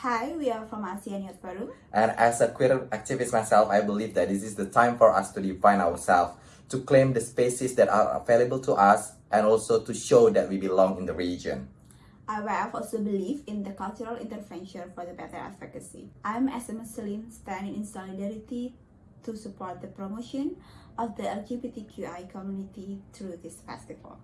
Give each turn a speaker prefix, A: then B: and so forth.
A: Hi, we are from ASEAN Youth Forum.
B: And as a queer activist myself, I believe that this is the time for us to define ourselves, to claim the spaces that are available to us, and also to show that we belong in the region.
A: IYF also believe in the cultural intervention for the better advocacy. I'm as a standing in solidarity to support the promotion of the LGBTQI community through this festival.